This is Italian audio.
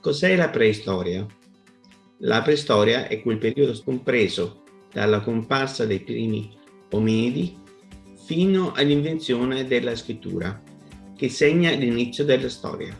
Cos'è la preistoria? La preistoria è quel periodo scompreso dalla comparsa dei primi ominidi fino all'invenzione della scrittura, che segna l'inizio della storia.